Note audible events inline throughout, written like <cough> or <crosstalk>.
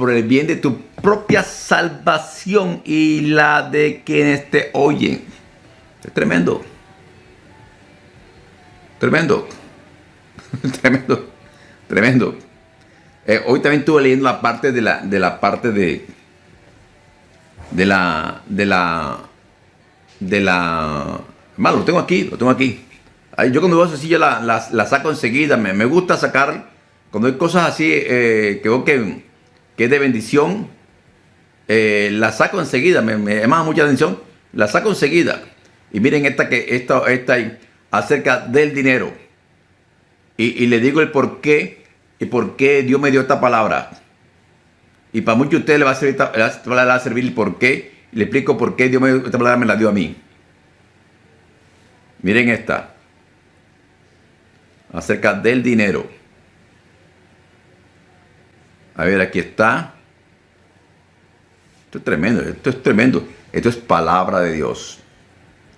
por el bien de tu propia salvación y la de quienes te oyen. Es tremendo. Tremendo. <laughs> tremendo. Tremendo. Eh, hoy también estuve leyendo la parte de la, de la parte de, de la, de la, de la, malo, lo tengo aquí, lo tengo aquí. Yo cuando veo así ya la, la, saco enseguida, me, me, gusta sacar, cuando hay cosas así eh, que veo que, que, es de bendición, eh, la saco enseguida, me, me llama mucha atención, la saco enseguida. Y miren esta que esta, esta acerca del dinero. Y, le digo el por qué y por qué Dios me dio esta palabra. Y para muchos de ustedes le va a servir, le va a servir el por qué. Le explico por qué Dios me, esta palabra me la dio a mí. Miren esta. Acerca del dinero. A ver, aquí está. Esto es tremendo, esto es tremendo. Esto es palabra de Dios.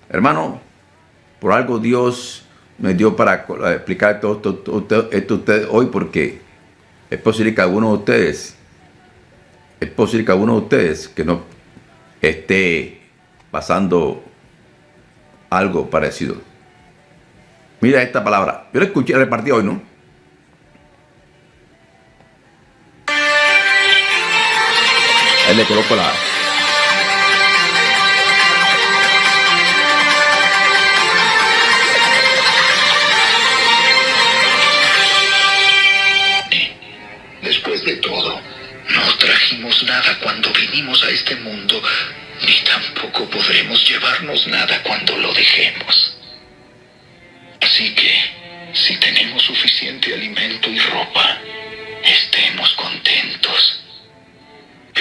Hermano, por algo Dios me dio para explicar todo esto, esto, ustedes hoy porque es posible que alguno de ustedes, es posible que alguno de ustedes que no esté pasando algo parecido. Mira esta palabra. Yo la escuché repartí hoy, ¿no? Le coloco la, nada cuando vinimos a este mundo, ni tampoco podremos llevarnos nada cuando lo dejemos. Así que, si tenemos suficiente alimento y ropa, estemos contentos.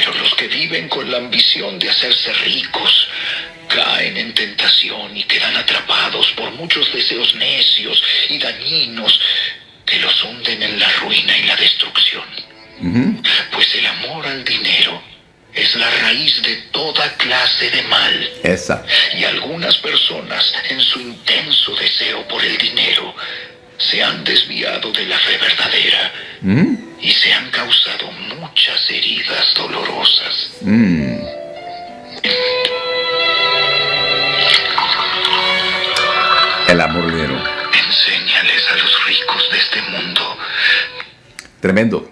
Pero los que viven con la ambición de hacerse ricos, caen en tentación y quedan atrapados por muchos deseos necios y dañinos que los hunden en la ruina y la destrucción. Pues el amor al dinero es la raíz de toda clase de mal. Esa. Y algunas personas, en su intenso deseo por el dinero, se han desviado de la fe verdadera y se han causado muchas heridas dolorosas. Mm. El amor dinero. Enséñales a los ricos de este mundo. Tremendo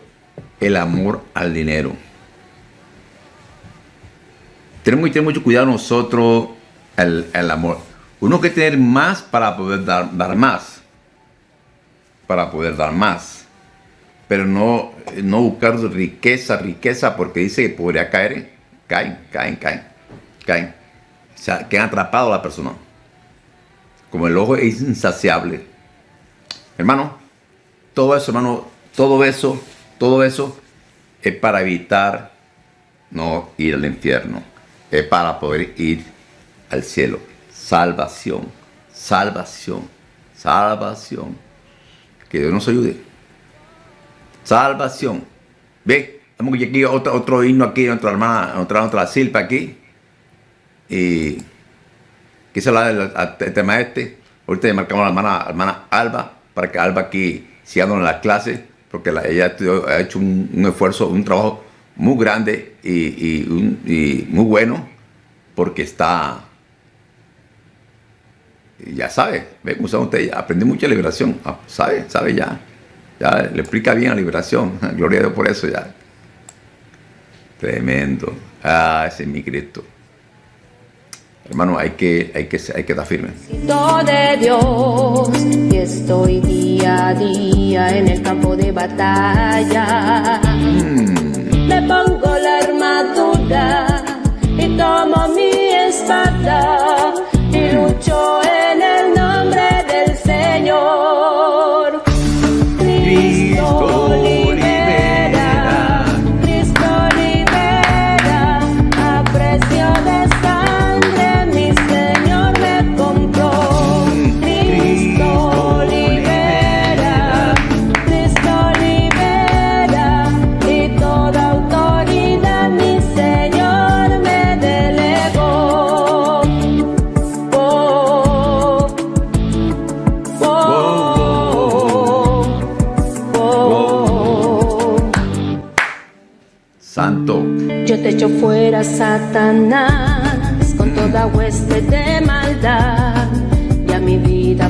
el amor al dinero. Tenemos que tener mucho cuidado nosotros el, el amor. Uno que tener más para poder dar, dar más. Para poder dar más. Pero no, no buscar riqueza, riqueza, porque dice que podría caer. Caen, caen, caen, caen. O sea, quedan atrapados la persona. Como el ojo es insaciable. Hermano, todo eso, hermano, todo eso todo eso es para evitar no ir al infierno. Es para poder ir al cielo. Salvación, salvación, salvación. Que Dios nos ayude. Salvación. Ve, vamos aquí otro, otro himno aquí, nuestra hermana, otra, otra silpa aquí. Y quise hablar del tema este. Ahorita le marcamos a la hermana, hermana Alba, para que Alba aquí siga en la clase porque ella ha hecho un, esfuerzo, un trabajo muy grande y, muy bueno, porque está, ya sabe, ve cómo sabe usted, aprende mucha liberación, ah, sabe, sabe ya, ya le explica bien la liberación, <laughs> gloria a Dios por eso ya. Tremendo, ah, ese es mi Cristo. Hermano, hay que, hay que, hay que estar firme. de Dios y estoy día a día en el campo de batalla. Mm. Me pongo la armadura y tomo mi espada y lucho yo fuera Satanás con toda hueste de maldad y a mi vida